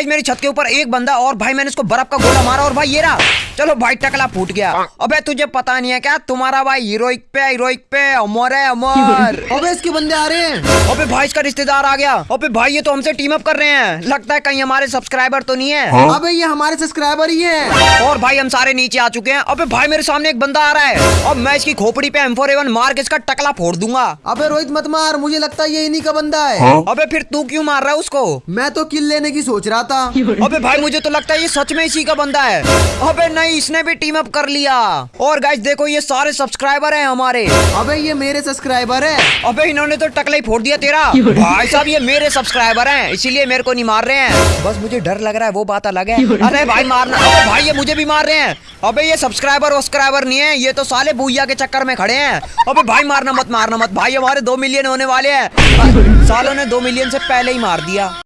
Guys मेरी छत के ऊपर एक बंदा और भाई मैंने उसको बर्फ़ का गोला मारा और भाई ये रहा। चलो भाई टकला फूट गया। अबे तुझे पता नहीं है क्या? तुम्हारा भाई हीरोइक पे हीरोइक पे अमर है अमर। अबे इसके बंदे आ रहे हैं। अबे भाई इसका रिश्तेदार आ गया। अबे भाई ये तो हमसे टीम अप कर रहे हैं। लगता है कहीं हमारे सब्सक्राइबर तो नहीं है। अबे ये हमारे सब्सक्राइबर ही है। और भाई हम सारे नीचे आ चुके हैं। अबे भाई मेरे सामने एक बंदा आ रहा है। अब मैं इसकी खोपड़ी पे एम फोर एवन मार के इसका टकला फोड़ दूँगा। अबे रोहित मत मार मुझे लगता है ये इन्हीं का बंदा है। अबे फिर तू क्यों मार रहा है उसको? मैं तो किल लेने की सोच रहा था। अबे भाई मुझे तो लगता है ये सच में इसी का बंदा है। अबे नहीं इसने भी टीम अप कर लिया। और गाइस देखो ये सारे सब्सक्राइबर हैं हमारे। अबे ये मेरे सब्सक्राइबर है। अबे इन्होंने तो टकला ही फोड़ दिया तेरा। भाई साहब ये मेरे सब्सक्राइबर हैं इसीलिए मेरे को नहीं मार रहे हैं। बस मुझे डर लग रहा है वो बात अलग है। अरे भाई मारना अबे भाई ये मुझे भी मार रहे हैं। अबे ये सब्सक्राइबर वब्सक्राइबर नहीं है ये तो साले भूया के चक्कर में खड़े हैं। अबे भाई मारना मत मारना मत। भाई हमारे दो मिलियन होने वाले हैं। सालों ने दो मिलियन से पहले ही मार दिया।